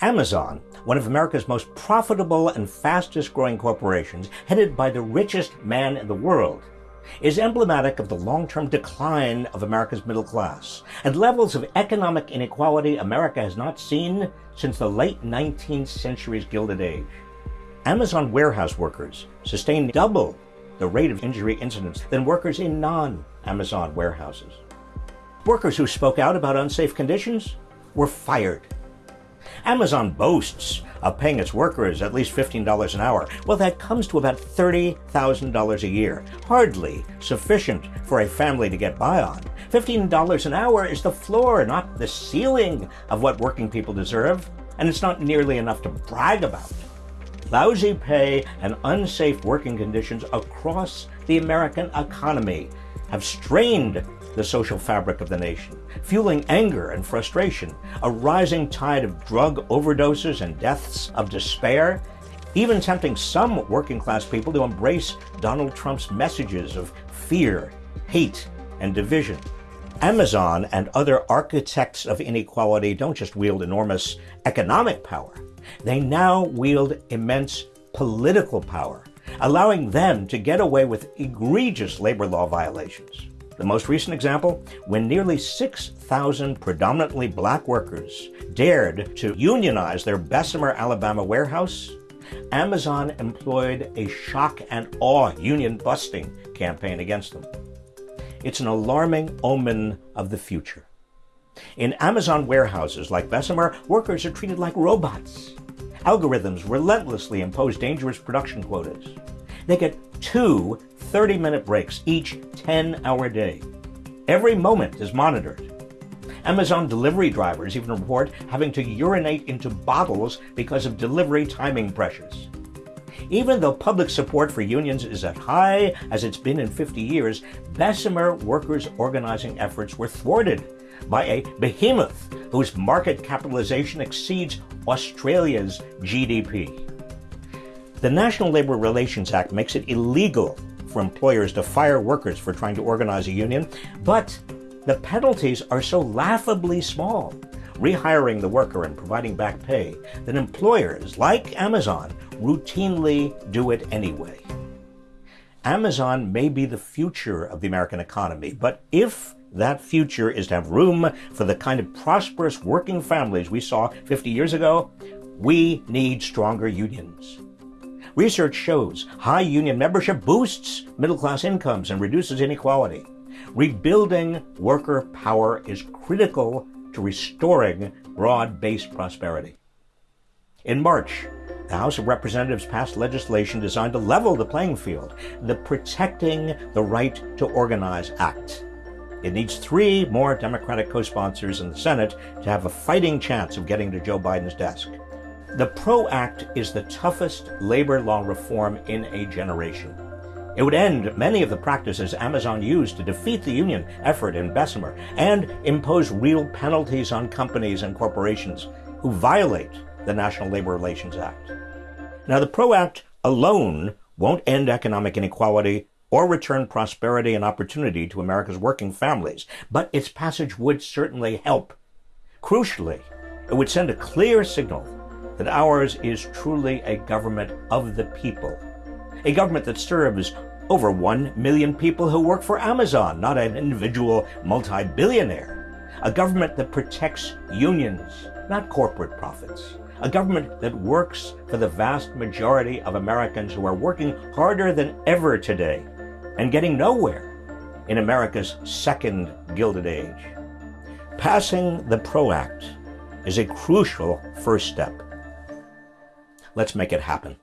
Amazon, one of America's most profitable and fastest growing corporations, headed by the richest man in the world, is emblematic of the long-term decline of America's middle class and levels of economic inequality America has not seen since the late 19th century's Gilded Age. Amazon warehouse workers sustain double the rate of injury incidents than workers in non-Amazon warehouses. Workers who spoke out about unsafe conditions were fired Amazon boasts of paying its workers at least $15 an hour. Well, that comes to about $30,000 a year. Hardly sufficient for a family to get by on. $15 an hour is the floor, not the ceiling of what working people deserve, and it's not nearly enough to brag about. Lousy pay and unsafe working conditions across the American economy have strained the social fabric of the nation, fueling anger and frustration, a rising tide of drug overdoses and deaths of despair, even tempting some working class people to embrace Donald Trump's messages of fear, hate, and division. Amazon and other architects of inequality don't just wield enormous economic power, they now wield immense political power, allowing them to get away with egregious labor law violations. The most recent example, when nearly 6,000 predominantly black workers dared to unionize their Bessemer, Alabama warehouse, Amazon employed a shock and awe union busting campaign against them. It's an alarming omen of the future. In Amazon warehouses like Bessemer, workers are treated like robots. Algorithms relentlessly impose dangerous production quotas. They get two 30 minute breaks each 10 hour day. Every moment is monitored. Amazon delivery drivers even report having to urinate into bottles because of delivery timing pressures. Even though public support for unions is as high as it's been in 50 years, Bessemer workers' organizing efforts were thwarted by a behemoth whose market capitalization exceeds Australia's GDP. The National Labor Relations Act makes it illegal for employers to fire workers for trying to organize a union, but the penalties are so laughably small, rehiring the worker and providing back pay, that employers like Amazon routinely do it anyway. Amazon may be the future of the American economy, but if that future is to have room for the kind of prosperous working families we saw 50 years ago, we need stronger unions. Research shows high union membership boosts middle class incomes and reduces inequality. Rebuilding worker power is critical to restoring broad based prosperity. In March, the House of Representatives passed legislation designed to level the playing field, the Protecting the Right to Organize Act. It needs three more Democratic co sponsors in the Senate to have a fighting chance of getting to Joe Biden's desk. The PRO Act is the toughest labor law reform in a generation. It would end many of the practices Amazon used to defeat the union effort in Bessemer and impose real penalties on companies and corporations who violate the National Labor Relations Act. Now, the PRO Act alone won't end economic inequality or return prosperity and opportunity to America's working families, but its passage would certainly help. Crucially, it would send a clear signal that ours is truly a government of the people, a government that serves over 1 million people who work for Amazon, not an individual multi-billionaire, a government that protects unions, not corporate profits, a government that works for the vast majority of Americans who are working harder than ever today and getting nowhere in America's second Gilded Age. Passing the PRO Act is a crucial first step. Let's make it happen.